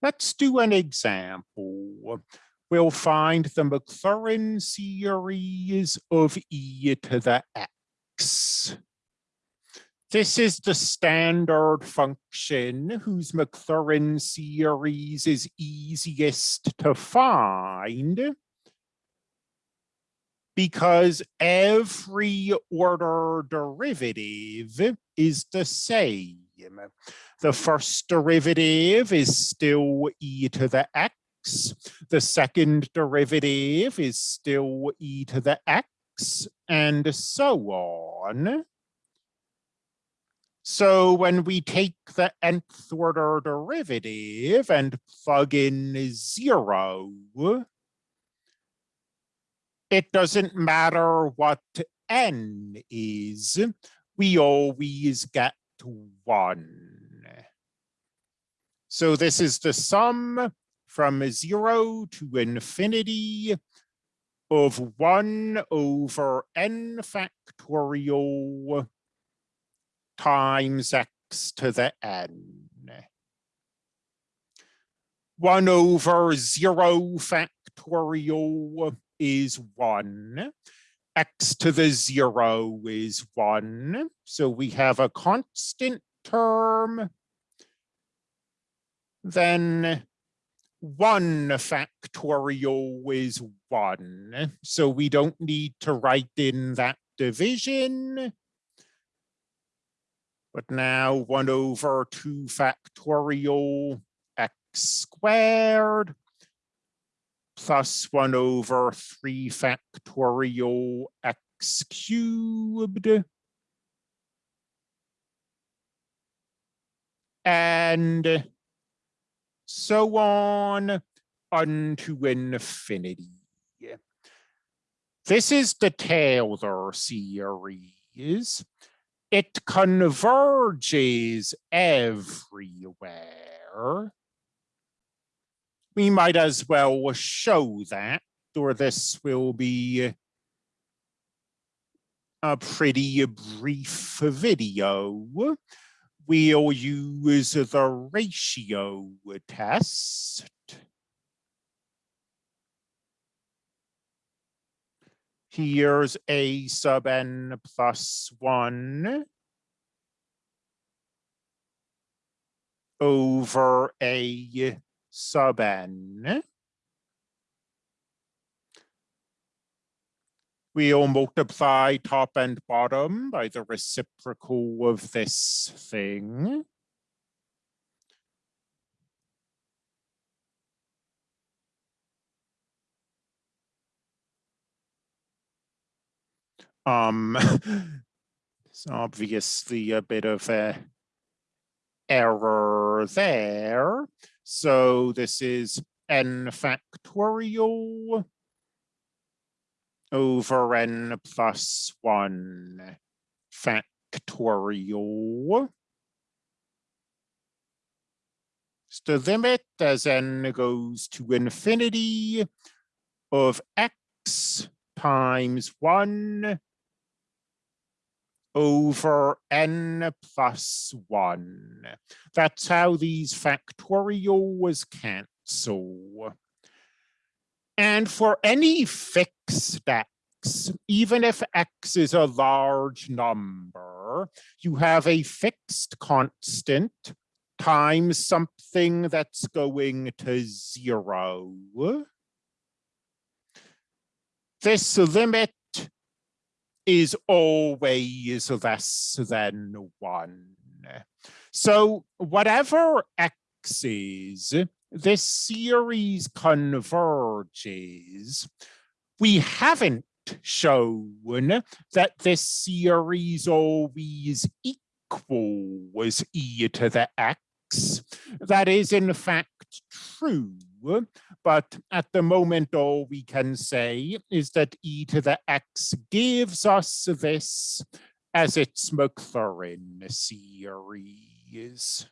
Let's do an example. We'll find the Maclaurin series of e to the x. This is the standard function whose Maclaurin series is easiest to find because every order derivative is the same. The first derivative is still e to the x. The second derivative is still e to the x, and so on. So when we take the nth order derivative and plug in zero, it doesn't matter what n is, we always get one. So this is the sum from zero to infinity of one over n factorial times x to the n. 1 over 0 factorial is 1. X to the 0 is 1. So we have a constant term. Then 1 factorial is 1. So we don't need to write in that division. But now 1 over 2 factorial x squared plus 1 over 3 factorial x cubed. And so on unto infinity. This is the Taylor series it converges everywhere. We might as well show that, or this will be a pretty brief video. We'll use the ratio test. Here's a sub n plus one over a sub n. We'll multiply top and bottom by the reciprocal of this thing. Um, it's obviously a bit of a error there. So this is n factorial over n plus 1 factorial. So the limit as n goes to infinity of x times 1 over n plus 1. That's how these factorials cancel. And for any fixed x, even if x is a large number, you have a fixed constant times something that's going to zero. This limit is always less than one. So whatever x is, this series converges. We haven't shown that this series always equals e to the x. That is in fact true but at the moment, all we can say is that e to the x gives us this as its Maclaurin series.